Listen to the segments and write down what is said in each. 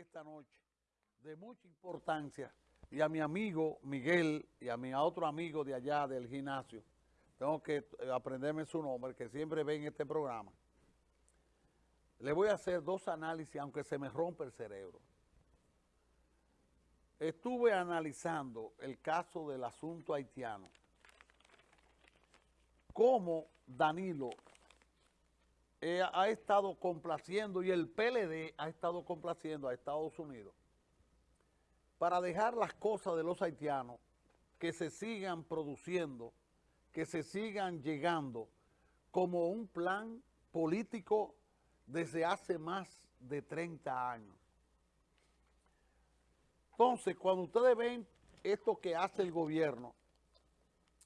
esta noche de mucha importancia y a mi amigo Miguel y a mi otro amigo de allá del gimnasio, tengo que eh, aprenderme su nombre, que siempre ven este programa. Le voy a hacer dos análisis, aunque se me rompe el cerebro. Estuve analizando el caso del asunto haitiano, cómo Danilo eh, ha estado complaciendo y el PLD ha estado complaciendo a Estados Unidos para dejar las cosas de los haitianos que se sigan produciendo, que se sigan llegando como un plan político desde hace más de 30 años. Entonces, cuando ustedes ven esto que hace el gobierno,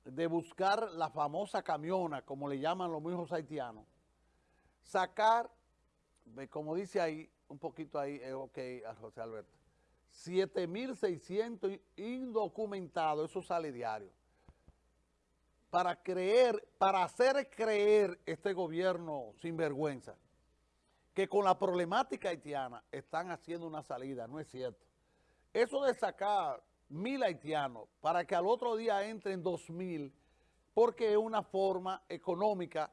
de buscar la famosa camiona, como le llaman los mismos haitianos, sacar, como dice ahí, un poquito ahí, eh, ok, José Alberto, 7.600 indocumentados, eso sale diario, para creer, para hacer creer este gobierno sin vergüenza, que con la problemática haitiana están haciendo una salida, no es cierto. Eso de sacar mil haitianos para que al otro día entren dos mil, porque es una forma económica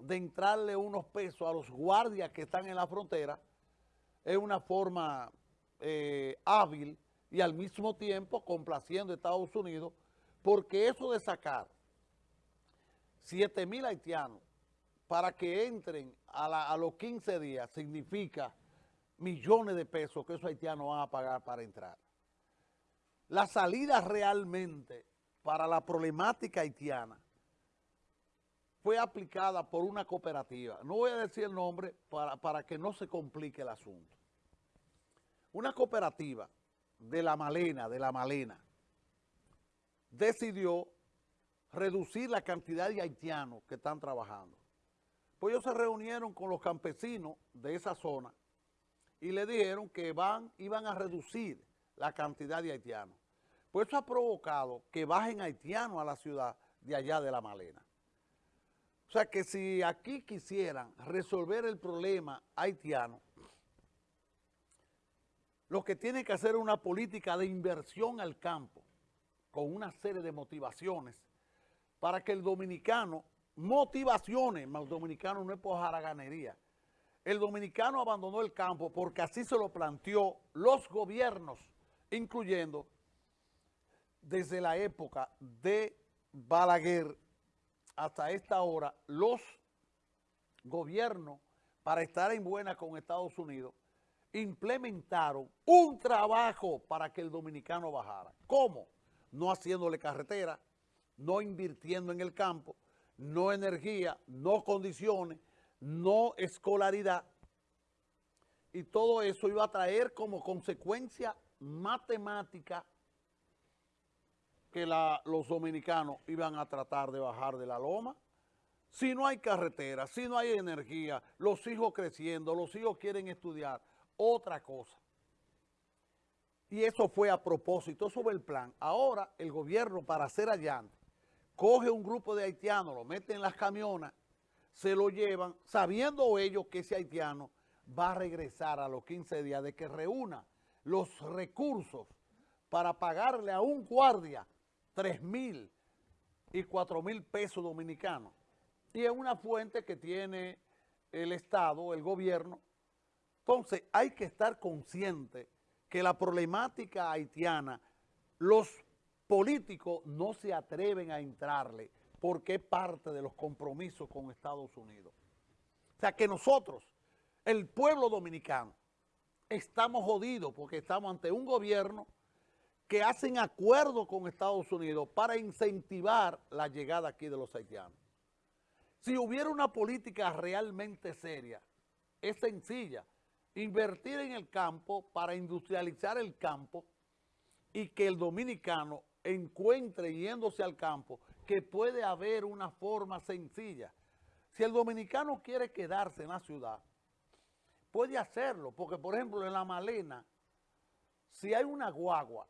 de entrarle unos pesos a los guardias que están en la frontera, es una forma eh, hábil y al mismo tiempo complaciendo a Estados Unidos, porque eso de sacar 7 mil haitianos para que entren a, a, los 15 días significa millones de pesos que esos haitianos van a pagar para entrar. La salida realmente para la problemática haitiana fue aplicada por una cooperativa. No voy a decir el nombre para, para que no se complique el asunto. Una cooperativa de La Malena, de La Malena, decidió reducir la cantidad de haitianos que están trabajando. Pues ellos se reunieron con los campesinos de esa zona y le dijeron que van, iban a reducir la cantidad de haitianos. Pues eso ha provocado que bajen haitianos a la ciudad de allá de La Malena. O sea que si aquí quisieran resolver el problema haitiano, lo que tiene que hacer es una política de inversión al campo, con una serie de motivaciones, para que el dominicano, motivaciones, el dominicano no es por jaraganería, el dominicano abandonó el campo porque así se lo planteó los gobiernos, incluyendo desde la época de Balaguer hasta esta hora los gobiernos, para estar en buena con Estados Unidos, implementaron un trabajo para que el dominicano bajara. ¿Cómo? No haciéndole carretera, no invirtiendo en el campo, no energía, no condiciones, no escolaridad. Y todo eso iba a traer como consecuencia matemática que los dominicanos iban a tratar de bajar de la loma. Si no hay carretera, si no hay energía, los hijos creciendo, los hijos quieren estudiar, otra cosa. Y eso fue a propósito, eso fue el plan. Ahora el gobierno para hacer allante, coge un grupo de haitianos, lo mete en las camionas, se lo llevan, sabiendo ellos que ese haitiano va a regresar a los 15 días de que reúna los recursos para pagarle a un guardia 3 mil y 4 mil pesos dominicanos. Y es una fuente que tiene el Estado, el gobierno. Entonces hay que estar consciente que la problemática haitiana, los políticos no se atreven a entrarle porque es parte de los compromisos con Estados Unidos. O sea que nosotros, el pueblo dominicano, estamos jodidos porque estamos ante un gobierno que hacen acuerdos con Estados Unidos para incentivar la llegada aquí de los haitianos. Si hubiera una política realmente seria, es sencilla, invertir en el campo para industrializar el campo y que el dominicano encuentre yéndose al campo que puede haber una forma sencilla. Si el dominicano quiere quedarse en la ciudad, puede hacerlo, porque por ejemplo en La Malena, si hay una guagua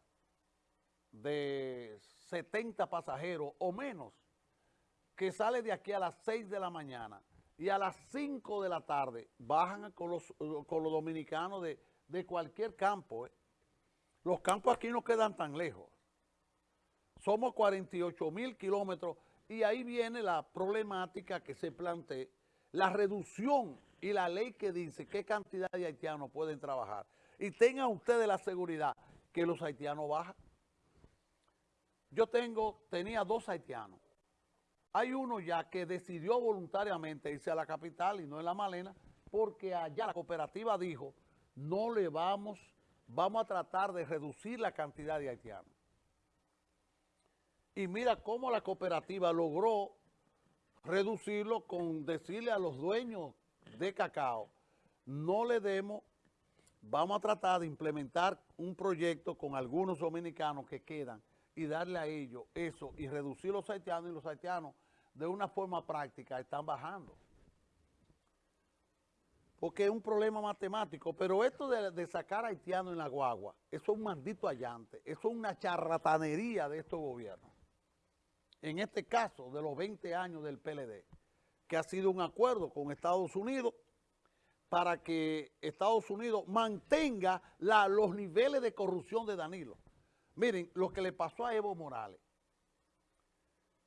de 70 pasajeros o menos que sale de aquí a las 6 de la mañana y a las 5 de la tarde bajan con los, con los dominicanos de, de cualquier campo. ¿eh? Los campos aquí no quedan tan lejos. Somos 48 mil kilómetros y ahí viene la problemática que se plantea, la reducción y la ley que dice qué cantidad de haitianos pueden trabajar. Y tengan ustedes la seguridad que los haitianos bajan. Yo tengo, tenía dos haitianos. Hay uno ya que decidió voluntariamente irse a la capital y no en la Malena, porque allá la cooperativa dijo, no le vamos, vamos a tratar de reducir la cantidad de haitianos. Y mira cómo la cooperativa logró reducirlo con decirle a los dueños de cacao, no le demos, vamos a tratar de implementar un proyecto con algunos dominicanos que quedan y darle a ellos eso y reducir los haitianos y los haitianos de una forma práctica están bajando. Porque es un problema matemático, pero esto de, sacar haitianos en la guagua, eso es un maldito allante, eso es una charlatanería de estos gobiernos. En este caso, de los 20 años del PLD, que ha sido un acuerdo con Estados Unidos para que Estados Unidos mantenga los niveles de corrupción de Danilo. Miren, lo que le pasó a Evo Morales,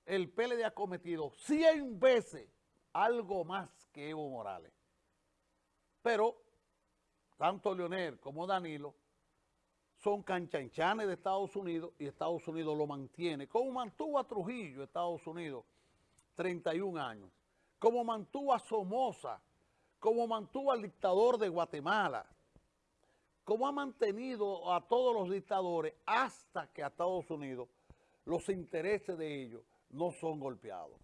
el PLD ha cometido 100 veces algo más que Evo Morales. Pero tanto Leonel como Danilo son canchanchanes de Estados Unidos y Estados Unidos lo mantiene. Como mantuvo a Trujillo, Estados Unidos, 31 años. Como mantuvo a Somoza, como mantuvo al dictador de Guatemala, como ha mantenido a todos los dictadores hasta que a Estados Unidos los intereses de ellos no son golpeados.